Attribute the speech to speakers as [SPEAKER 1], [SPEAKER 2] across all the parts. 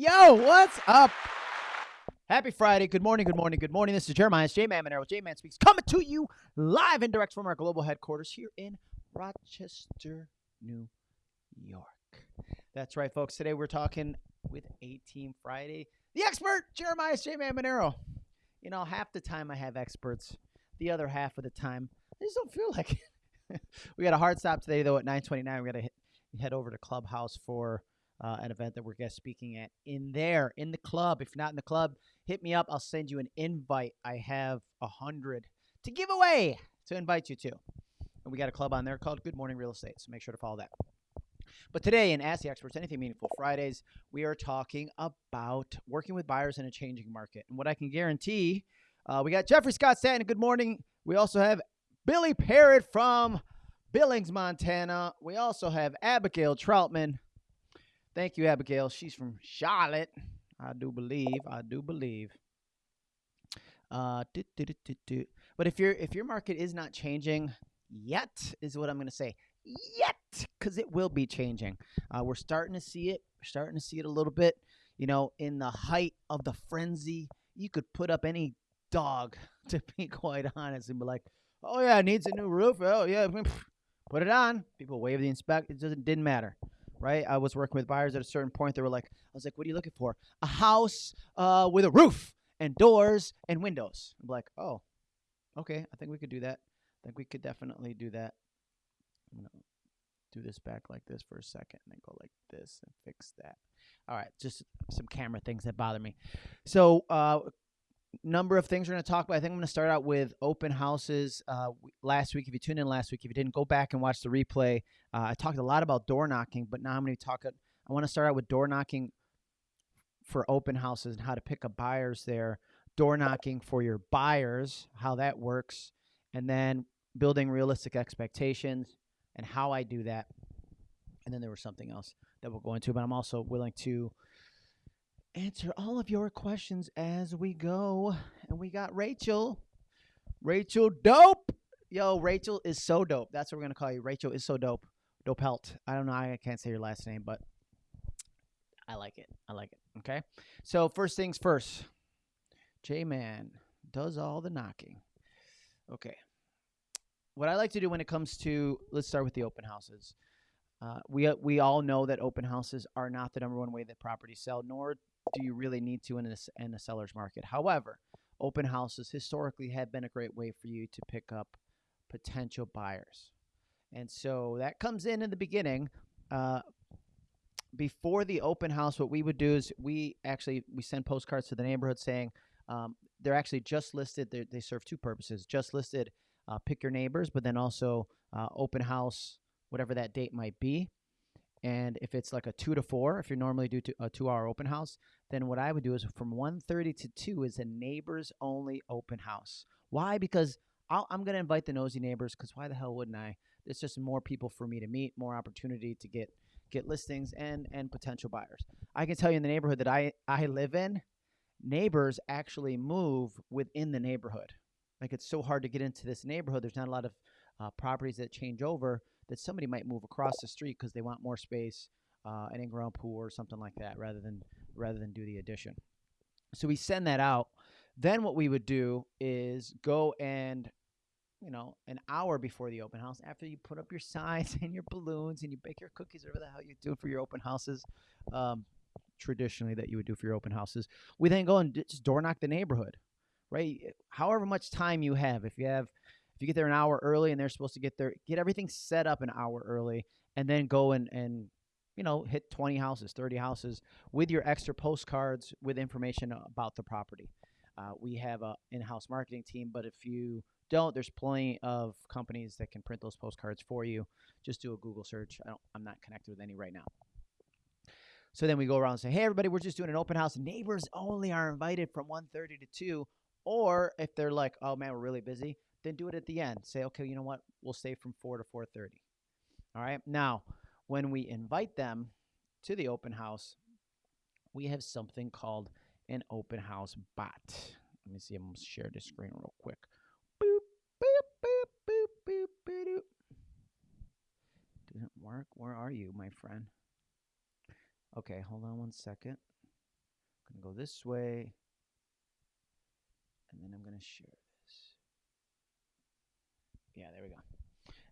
[SPEAKER 1] Yo, what's up? Happy Friday. Good morning, good morning, good morning. This is Jeremiah J Man Monero. J Man Speaks coming to you live and direct from our global headquarters here in Rochester, New York. That's right, folks. Today we're talking with A Team Friday. The expert, Jeremiah J Man Monero. You know, half the time I have experts, the other half of the time, I just don't feel like it. we got a hard stop today, though, at 929. We got to head over to Clubhouse for uh, an event that we're guest speaking at in there in the club. If not in the club, hit me up. I'll send you an invite. I have a hundred to give away to invite you to. And we got a club on there called Good Morning Real Estate. So make sure to follow that. But today in Ask the Experts, Anything Meaningful Fridays, we are talking about working with buyers in a changing market. And what I can guarantee, uh, we got Jeffrey Scott Stanton. Good morning. We also have Billy Parrott from Billings, Montana. We also have Abigail Troutman Thank you, Abigail. She's from Charlotte. I do believe. I do believe. Uh, do, do, do, but if your if your market is not changing yet, is what I'm going to say. Yet, because it will be changing. Uh, we're starting to see it. We're starting to see it a little bit. You know, in the height of the frenzy, you could put up any dog, to be quite honest, and be like, "Oh yeah, it needs a new roof. Oh yeah, put it on." People wave the inspect. It doesn't didn't matter right? I was working with buyers at a certain point. They were like, I was like, what are you looking for? A house uh, with a roof and doors and windows. I'm like, oh, okay. I think we could do that. I think we could definitely do that. I'm going to do this back like this for a second and then go like this and fix that. All right. Just some camera things that bother me. So, uh, number of things we're going to talk about. I think I'm going to start out with open houses. Uh, last week, if you tuned in last week, if you didn't go back and watch the replay, uh, I talked a lot about door knocking, but now I'm going to talk. I want to start out with door knocking for open houses and how to pick up buyers there. Door knocking for your buyers, how that works, and then building realistic expectations and how I do that. And then there was something else that we'll go into, but I'm also willing to answer all of your questions as we go. And we got Rachel. Rachel Dope. Yo, Rachel is so dope. That's what we're gonna call you. Rachel is so dope. Dope Helt. I don't know. I can't say your last name, but I like it. I like it. Okay. So first things first. J Man does all the knocking. Okay. What I like to do when it comes to let's start with the open houses. Uh, we we all know that open houses are not the number one way that properties sell, nor do you really need to in a, in a seller's market. However, open houses historically have been a great way for you to pick up potential buyers. And so that comes in in the beginning. Uh, before the open house, what we would do is we actually we send postcards to the neighborhood saying um, they're actually just listed. They serve two purposes: just listed, uh, pick your neighbors, but then also uh, open house, whatever that date might be. And if it's like a two to four, if you normally do to a two hour open house, then what I would do is from 1.30 to 2 is a neighbors only open house. Why? Because i am going to invite the nosy neighbors because why the hell wouldn't I? It's just more people for me to meet, more opportunity to get get listings and and potential buyers. I can tell you in the neighborhood that I I live in, neighbors actually move within the neighborhood. Like it's so hard to get into this neighborhood. There's not a lot of uh, properties that change over that somebody might move across the street because they want more space, uh, an in-ground pool or something like that, rather than rather than do the addition. So we send that out. Then what we would do is go and you know, an hour before the open house, after you put up your signs and your balloons and you bake your cookies, whatever the hell you do for your open houses, um, traditionally that you would do for your open houses, we then go and just door knock the neighborhood, right? However much time you have, if you have if you get there an hour early and they're supposed to get there, get everything set up an hour early and then go and, and you know, hit 20 houses, 30 houses with your extra postcards with information about the property. Uh, we have a in-house marketing team, but if you don't, there's plenty of companies that can print those postcards for you. Just do a Google search. I am not connected with any right now. So then we go around and say, hey, everybody, we're just doing an open house. Neighbors only are invited from 1.30 to 2. Or if they're like, oh, man, we're really busy, then do it at the end. Say, okay, you know what? We'll stay from 4 to 4.30. All right. Now, when we invite them to the open house, we have something called an open house bot. Let me see. I'm going to share the screen real quick. Boop, boop, boop, boop, boop, boop. Didn't work. Where are you, my friend? Okay, hold on one second. I'm going to go this way. And then I'm going to share. Yeah, there we go.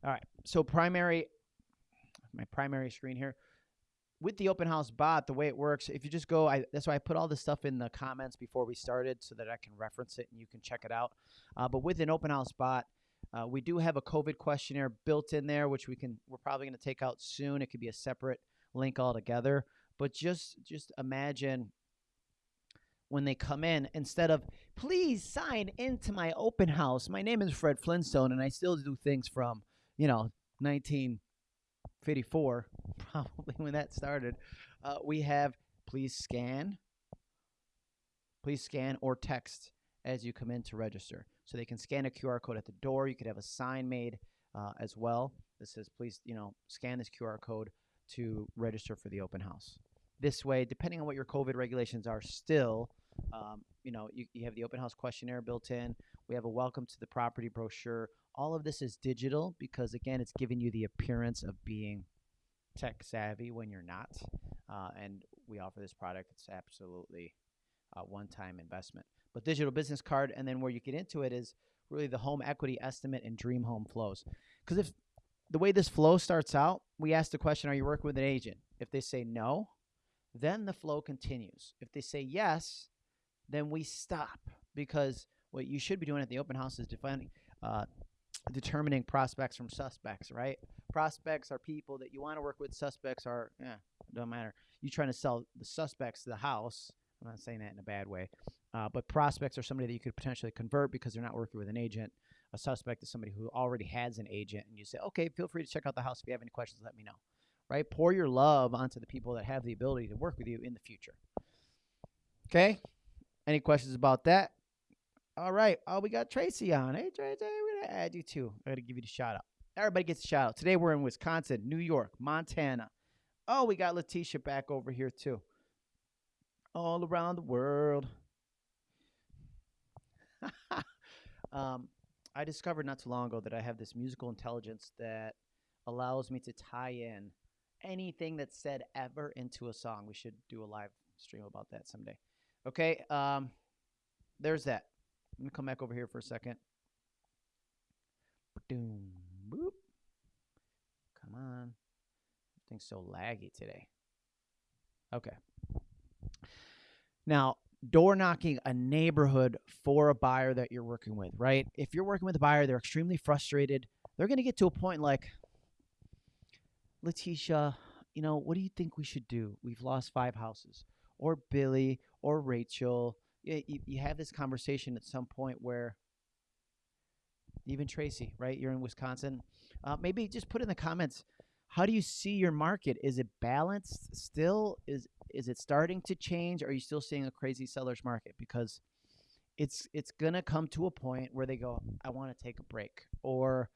[SPEAKER 1] All right. So primary, my primary screen here. With the open house bot, the way it works, if you just go, I, that's why I put all this stuff in the comments before we started so that I can reference it and you can check it out. Uh, but with an open house bot, uh, we do have a COVID questionnaire built in there, which we can, we're probably going to take out soon. It could be a separate link altogether. But just, just imagine when they come in instead of please sign into my open house. My name is Fred Flintstone and I still do things from, you know, 1954, probably when that started. Uh, we have please scan, please scan or text as you come in to register. So they can scan a QR code at the door. You could have a sign made uh, as well that says, please, you know, scan this QR code to register for the open house this way, depending on what your COVID regulations are, still, um, you know, you, you have the open house questionnaire built in. We have a welcome to the property brochure. All of this is digital because, again, it's giving you the appearance of being tech savvy when you're not. Uh, and we offer this product. It's absolutely a one-time investment. But digital business card, and then where you get into it is really the home equity estimate and dream home flows. Because if the way this flow starts out, we ask the question, are you working with an agent? If they say no, then the flow continues. If they say yes, then we stop because what you should be doing at the open house is defining, uh, determining prospects from suspects, right? Prospects are people that you want to work with. Suspects are, yeah, don't matter. You're trying to sell the suspects the house. I'm not saying that in a bad way, uh, but prospects are somebody that you could potentially convert because they're not working with an agent. A suspect is somebody who already has an agent, and you say, okay, feel free to check out the house. If you have any questions, let me know right? Pour your love onto the people that have the ability to work with you in the future. Okay? Any questions about that? All right. Oh, we got Tracy on. Hey, Tracy, we're going to add you too. I got to give you the shout out. Everybody gets a shout out. Today we're in Wisconsin, New York, Montana. Oh, we got Letitia back over here too. All around the world. um, I discovered not too long ago that I have this musical intelligence that allows me to tie in anything that's said ever into a song. We should do a live stream about that someday. Okay, um, there's that. Let me come back over here for a second. Boop. Come on. Everything's so laggy today. Okay. Now, door knocking a neighborhood for a buyer that you're working with, right? If you're working with a buyer, they're extremely frustrated. They're going to get to a point like, Letitia, you know, what do you think we should do? We've lost five houses. Or Billy or Rachel. You, you, have this conversation at some point where even Tracy, right? You're in Wisconsin. Uh, maybe just put in the comments. How do you see your market? Is it balanced still? Is is it starting to change? Are you still seeing a crazy seller's market? Because it's it's gonna come to a point where they go, I want to take a break, or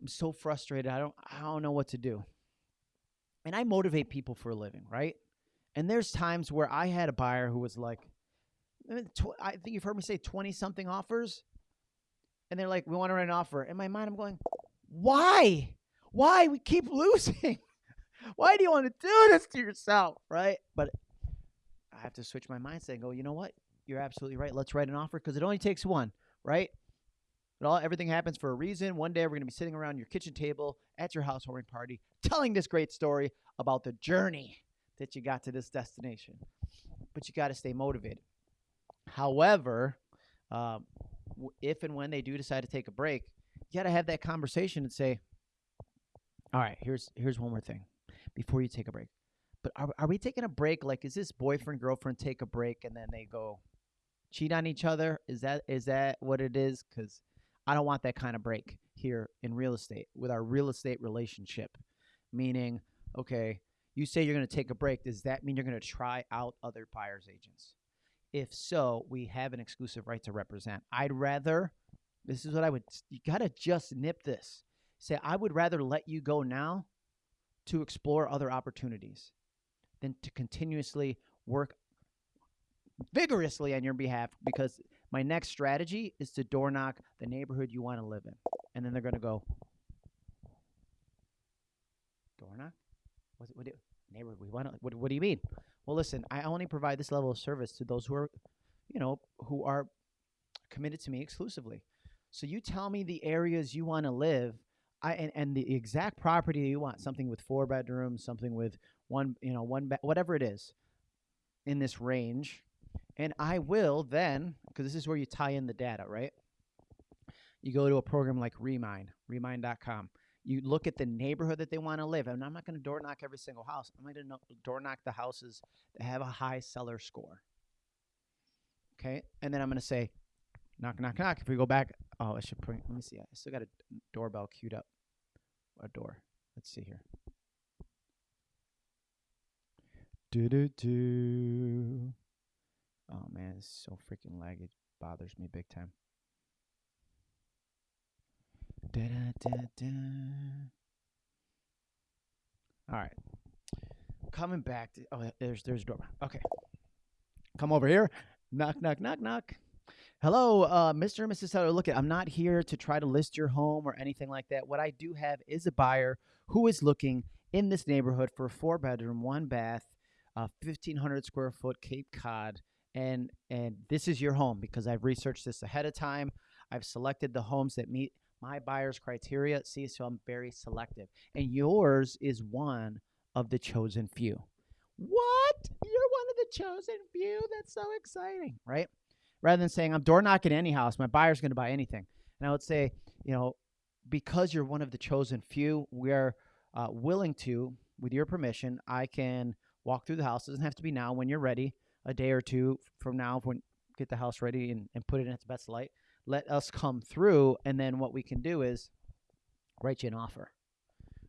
[SPEAKER 1] I'm so frustrated. I don't I don't know what to do. And I motivate people for a living, right? And there's times where I had a buyer who was like, eh, I think you've heard me say 20 something offers. And they're like, we want to run an offer. In my mind, I'm going, why? Why? We keep losing. why do you want to do this to yourself? Right. But I have to switch my mindset and go, you know what? You're absolutely right. Let's write an offer because it only takes one, right? But all everything happens for a reason. One day we're going to be sitting around your kitchen table at your housewarming party, telling this great story about the journey that you got to this destination. But you got to stay motivated. However, um, if and when they do decide to take a break, you got to have that conversation and say, "All right, here's here's one more thing before you take a break." But are are we taking a break? Like, is this boyfriend girlfriend take a break and then they go cheat on each other? Is that is that what it is? Because I don't want that kind of break here in real estate with our real estate relationship. Meaning, okay, you say you're going to take a break. Does that mean you're going to try out other buyer's agents? If so, we have an exclusive right to represent. I'd rather, this is what I would, you got to just nip this. Say, I would rather let you go now to explore other opportunities than to continuously work vigorously on your behalf because my next strategy is to door knock the neighborhood you want to live in. And then they're going to go, door knock? What, what do, neighborhood we want to, what, what do you mean? Well, listen, I only provide this level of service to those who are, you know, who are committed to me exclusively. So you tell me the areas you want to live, I and, and the exact property you want, something with four bedrooms, something with one, you know, one bed, whatever it is, in this range, and I will then, because this is where you tie in the data, right? You go to a program like Remine, Remine.com. You look at the neighborhood that they want to live, and I'm not going to door knock every single house. I'm going to door knock the houses that have a high seller score. Okay, and then I'm going to say, knock, knock, knock. If we go back, oh, I should bring. Let me see. I still got a doorbell queued up. A door. Let's see here. Do do do. Oh man, it's so freaking laggy. It bothers me big time. Da, da, da. All right. Coming back to oh there's there's a door. Okay. Come over here. Knock knock knock knock. Hello, uh, Mr. and Mrs. Seller. Look, at I'm not here to try to list your home or anything like that. What I do have is a buyer who is looking in this neighborhood for a four bedroom, one bath, uh, 1,500 square foot Cape Cod and and this is your home because I've researched this ahead of time. I've selected the homes that meet my buyer's criteria. See, so I'm very selective, and yours is one of the chosen few. What? You're one of the chosen few? That's so exciting, right? Rather than saying I'm door knocking any house, my buyer's going to buy anything, and I would say, you know, because you're one of the chosen few, we're uh, willing to, with your permission, I can walk through the house. It doesn't have to be now. When you're ready, a day or two from now when get the house ready and, and put it in its best light. Let us come through, and then what we can do is write you an offer.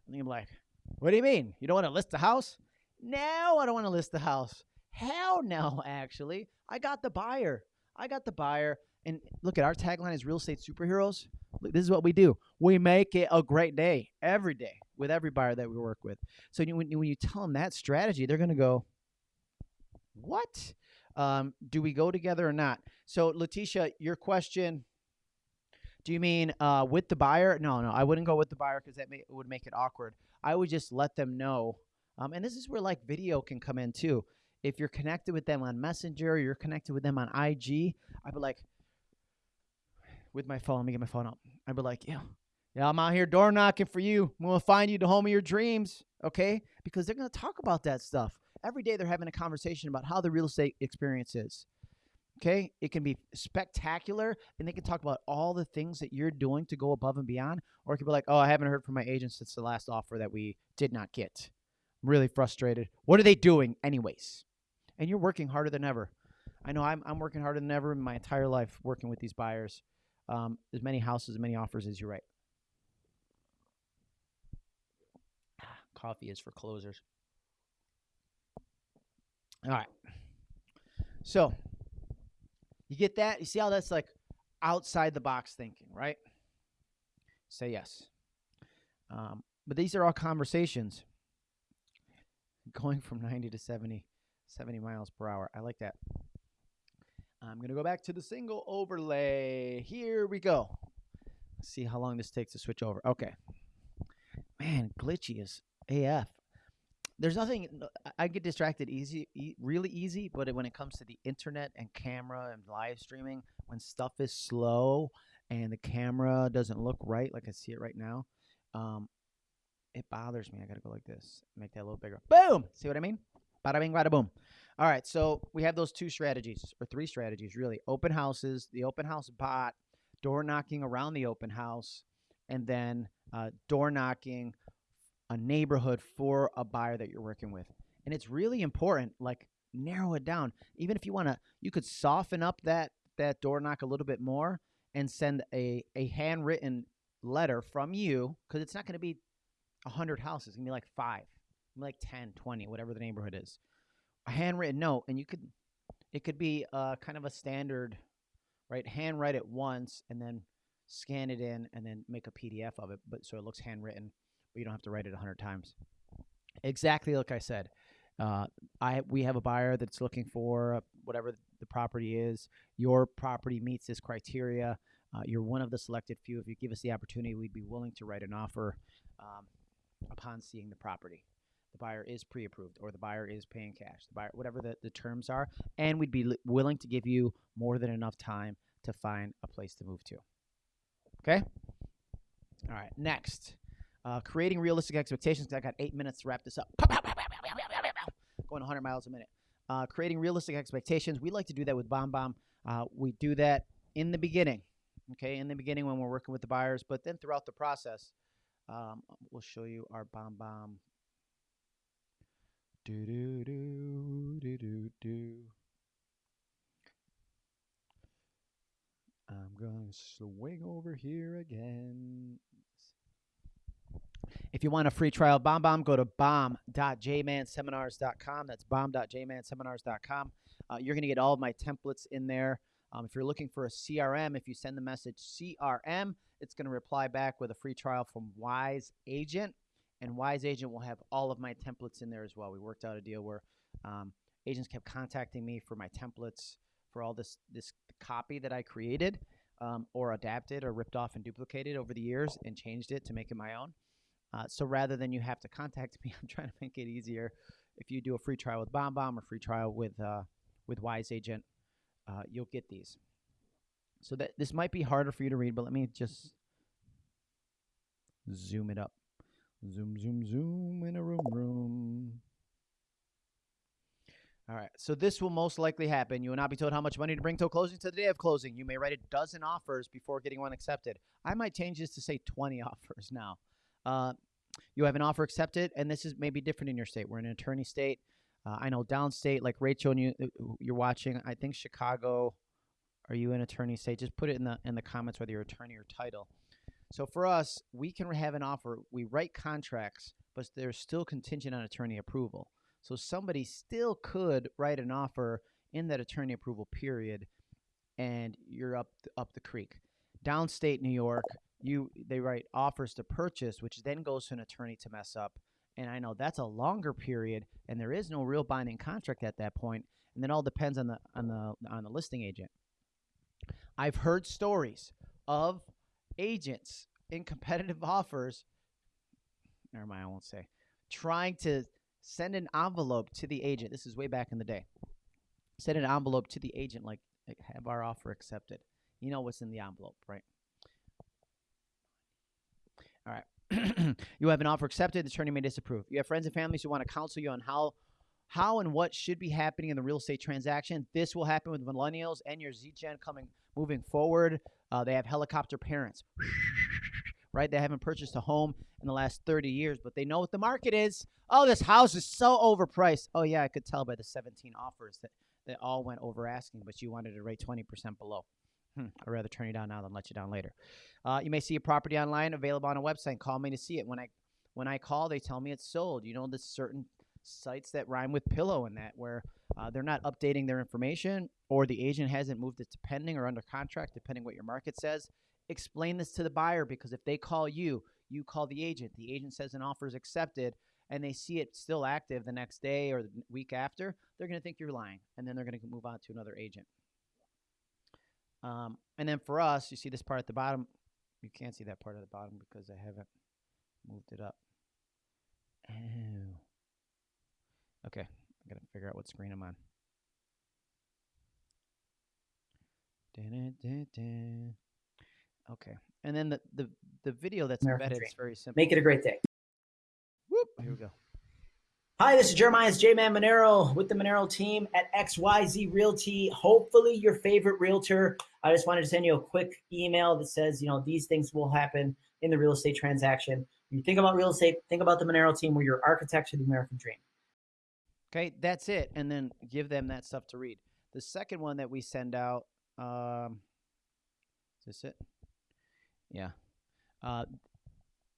[SPEAKER 1] And you're like, what do you mean? You don't want to list the house? No, I don't want to list the house. Hell no, actually. I got the buyer. I got the buyer. And look at our tagline is real estate superheroes. This is what we do. We make it a great day every day with every buyer that we work with. So when, when you tell them that strategy, they're going to go, what? Um, do we go together or not? So, Letitia, your question. Do you mean uh, with the buyer? No, no, I wouldn't go with the buyer because that may, would make it awkward. I would just let them know. Um, and this is where like video can come in too. If you're connected with them on Messenger, you're connected with them on IG. I'd be like, with my phone, let me get my phone up. I'd be like, yeah, yeah, I'm out here door knocking for you. I'm gonna find you the home of your dreams, okay? Because they're gonna talk about that stuff every day they're having a conversation about how the real estate experience is. Okay, it can be spectacular, and they can talk about all the things that you're doing to go above and beyond, or it could be like, "Oh, I haven't heard from my agent since the last offer that we did not get. I'm really frustrated. What are they doing, anyways?" And you're working harder than ever. I know I'm I'm working harder than ever in my entire life working with these buyers. Um, as many houses, as many offers as you write. Coffee is for closers. All right. So you get that? You see how that's like outside the box thinking, right? Say yes. Um, but these are all conversations going from 90 to 70, 70 miles per hour. I like that. I'm going to go back to the single overlay. Here we go. Let's see how long this takes to switch over. Okay. Man, glitchy is AF there's nothing I get distracted easy, e- really easy. But when it comes to the internet and camera and live streaming, when stuff is slow and the camera doesn't look right, like I see it right now, um, it bothers me. I gotta go like this, make that a little bigger. Boom. See what I mean? Bada bing, bada boom. All right, so we have those two strategies or three strategies really: open houses, the open house bot, door knocking around the open house, and then uh, door knocking a neighborhood for a buyer that you're working with. And it's really important, like narrow it down. Even if you want to, you could soften up that that door knock a little bit more and send a a handwritten letter from you because it's not going to be 100 houses. It's going to be like five, like 10, 20, whatever the neighborhood is. A handwritten note, and you could, it could be uh, kind of a standard, right? Handwrite it once and then scan it in and then make a PDF of it, but so it looks handwritten but you don't have to write it a hundred times. Exactly like I said. Uh, I we have a buyer that's looking for whatever the property is. Your property meets this criteria. Uh, you're one of the selected few. If you give us the opportunity, we'd be willing to write an offer um, upon seeing the property. the buyer is pre-approved or the buyer is paying cash, the buyer, whatever the, the terms are, and we'd be li- willing to give you more than enough time to find a place to move to. Okay. All right. Next, uh, creating realistic expectations. 'cause I got eight minutes to wrap this up. Going 100 miles a minute. Uh, creating realistic expectations. We like to do that with Bomb Bomb. Uh, we do that in the beginning. Okay, in the beginning when we're working with the buyers, but then throughout the process, um, we'll show you our Bomb Bomb. Do do do do do do. I'm gonna swing over here again. If you want a free trial Bomb Bomb, go to bomb.jmanseminars.com. That's bomb.jmanseminars.com. Uh, you're going to get all of my templates in there. Um, if you're looking for a CRM, if you send the message CRM, it's going to reply back with a free trial from Wise Agent. And Wise Agent will have all of my templates in there as well. We worked out a deal where um, agents kept contacting me for my templates for all this this copy that I created um, or adapted or ripped off and duplicated over the years and changed it to make it my own. Uh, so rather than you have to contact me, I'm trying to make it easier. If you do a free trial with Bomb Bomb or free trial with uh, with Wise Agent, uh, you'll get these. So that this might be harder for you to read, but let me just zoom it up. Zoom, zoom, zoom in a room, room. All right. So this will most likely happen. You will not be told how much money to bring to closing to the day of closing. You may write a dozen offers before getting one accepted. I might change this to say 20 offers now. Uh, you have an offer accepted, and this is maybe different in your state. We're in an attorney state. Uh, I know downstate, like Rachel and you, uh, you're watching. I think Chicago. Are you an attorney state? Just put it in the in the comments whether you're attorney or title. So for us, we can have an offer. We write contracts, but they're still contingent on attorney approval. So somebody still could write an offer in that attorney approval period, and you're up up the creek. Downstate New York, you they write offers to purchase, which then goes to an attorney to mess up. And I know that's a longer period, and there is no real binding contract at that point, and then all depends on the on the on the listing agent. I've heard stories of agents in competitive offers. Never mind, I won't say. Trying to send an envelope to the agent. This is way back in the day. Send an envelope to the agent, like, like have our offer accepted. You know what's in the envelope, right? All right. you have an offer accepted. The attorney may disapprove. You have friends and families who want to counsel you on how, how and what should be happening in the real estate transaction. This will happen with millennials and your Z Gen coming moving forward. Uh, they have helicopter parents, right? They haven't purchased a home in the last 30 years, but they know what the market is. Oh, this house is so overpriced. Oh yeah, I could tell by the 17 offers that that all went over asking, but you wanted to rate 20% below. Hmm, I'd rather turn you down now than let you down later. Uh, you may see a property online available on a website. Call me to see it. When I when I call, they tell me it's sold. You know, there's certain sites that rhyme with pillow and that where uh, they're not updating their information or the agent hasn't moved it to pending or under contract, depending what your market says. Explain this to the buyer because if they call you, you call the agent. The agent says an offer is accepted and they see it still active the next day or the week after, they're going to think you're lying and then they're going to move on to another agent. Um, and then for us, you see this part at the bottom. You can't see that part at the bottom because I haven't moved it up. Oh. Okay, I gotta figure out what screen I'm on. Okay, and then the the, the video that's
[SPEAKER 2] American
[SPEAKER 1] embedded
[SPEAKER 2] Dream.
[SPEAKER 1] is very simple.
[SPEAKER 2] Make it a great day.
[SPEAKER 1] Whoop, here we go.
[SPEAKER 2] Hi, this is Jeremiah's J Man Monero with the Monero team at XYZ Realty. Hopefully, your favorite realtor. I just wanted to send you a quick email that says, you know, these things will happen in the real estate transaction. When you think about real estate, think about the Monero team. We're your architects of the American dream.
[SPEAKER 1] Okay, that's it, and then give them that stuff to read. The second one that we send out, um, is this it? Yeah. Uh,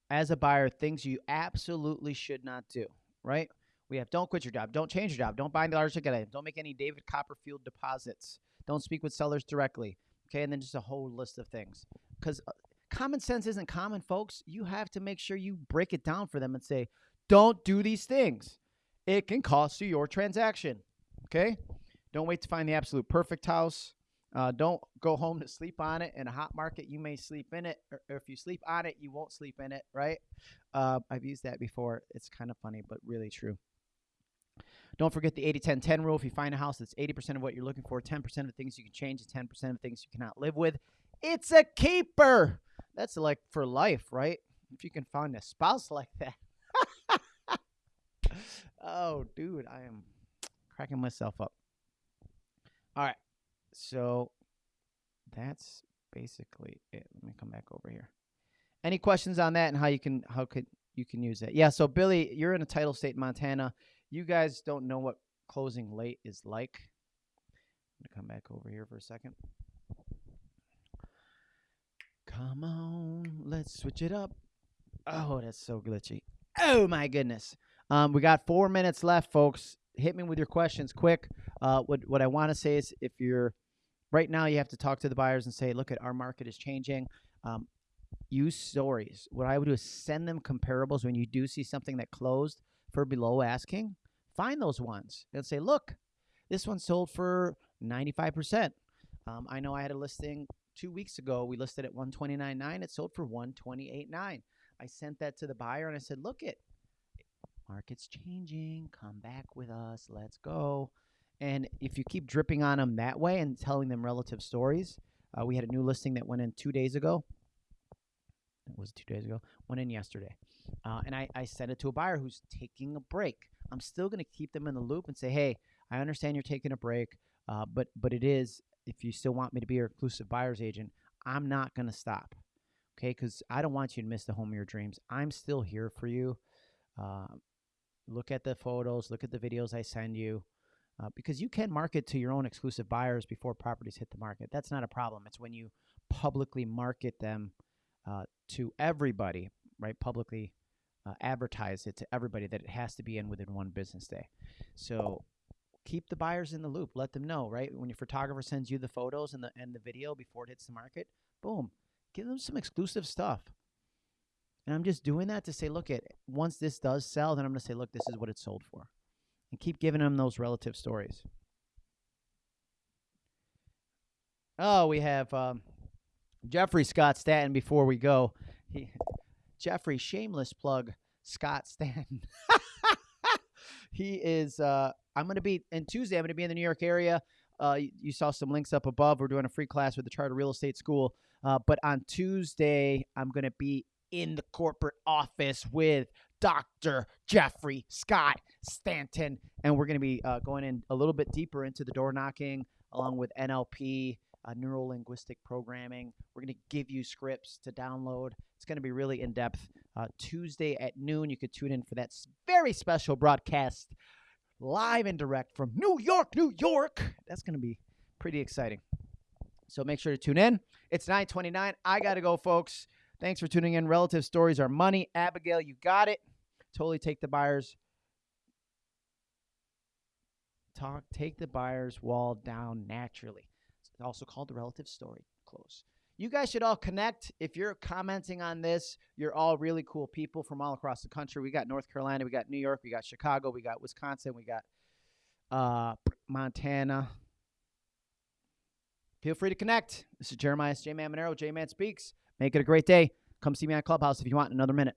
[SPEAKER 1] as a buyer, things you absolutely should not do. Right? We have don't quit your job, don't change your job, don't buy large ticket items, don't make any David Copperfield deposits, don't speak with sellers directly. Okay, and then just a whole list of things. Because uh, common sense isn't common, folks. You have to make sure you break it down for them and say, don't do these things. It can cost you your transaction. Okay? Don't wait to find the absolute perfect house. Uh, don't go home to sleep on it. In a hot market, you may sleep in it, or, if you sleep on it, you won't sleep in it, right? Uh, I've used that before. It's kind of funny, but really true. Don't forget the 80 10 10 rule. If you find a house that's 80% of what you're looking for, 10% of the things you can change, and 10% of things you cannot live with, it's a keeper. That's like for life, right? If you can find a spouse like that. oh, dude, I am cracking myself up. All right. So that's basically it. Let me come back over here. Any questions on that and how you can how could you can use it? Yeah, so Billy, you're in a title state in Montana. You guys don't know what closing late is like. I'm gonna come back over here for a second. Come on, let's switch it up. Oh, that's so glitchy. Oh my goodness. Um, we got four minutes left, folks. Hit me with your questions quick. Uh, what what I want to say is, if you're right now, you have to talk to the buyers and say, look, at our market is changing. Um, use stories. What I would do is send them comparables when you do see something that closed for below asking. Find those ones and say, look, this one sold for 95%. Um, I know I had a listing two weeks ago. We listed at 129.9. It sold for 128.9. I sent that to the buyer and I said, look it, market's changing. Come back with us. Let's go. And if you keep dripping on them that way and telling them relative stories, uh, we had a new listing that went in two days ago. It was two days ago. Went in yesterday. Uh, and I, I sent it to a buyer who's taking a break. I'm still going to keep them in the loop and say, hey, I understand you're taking a break, uh, but but it is if you still want me to be your exclusive buyer's agent, I'm not going to stop. Okay, because I don't want you to miss the home of your dreams. I'm still here for you. Uh, look at the photos, look at the videos I send you, uh, because you can market to your own exclusive buyers before properties hit the market. That's not a problem. It's when you publicly market them uh, to everybody, right? Publicly uh, advertise it to everybody that it has to be in within one business day. So keep the buyers in the loop. Let them know, right? When your photographer sends you the photos and the and the video before it hits the market, boom, give them some exclusive stuff. And I'm just doing that to say, look, at once this does sell, then I'm going to say, look, this is what it sold for, and keep giving them those relative stories. Oh, we have um, Jeffrey Scott Stanton. Before we go, he, Jeffrey, shameless plug, Scott Stanton. he is. Uh, I'm going to be in Tuesday. I'm going to be in the New York area. Uh, you, you, saw some links up above. We're doing a free class with the Charter Real Estate School. Uh, but on Tuesday, I'm going to be in the corporate office with Dr. Jeffrey Scott Stanton. And we're going to be uh, going in a little bit deeper into the door knocking along with NLP, uh, neuro linguistic programming. We're going to give you scripts to download. It's going to be really in depth. Uh, Tuesday at noon, you could tune in for that very special broadcast live and direct from New York, New York. That's going to be pretty exciting. So make sure to tune in. It's 929. I got to go, folks. Thanks for tuning in. Relative stories are money. Abigail, you got it. Totally take the buyer's talk, take the buyer's wall down naturally. Also called the relative story. Close. You guys should all connect. If you're commenting on this, you're all really cool people from all across the country. We got North Carolina, we got New York, we got Chicago, we got Wisconsin, we got uh, Montana. Feel free to connect. This is Jeremiah J Man Monero, J Man Speaks. Make it a great day. Come see me on Clubhouse if you want another minute.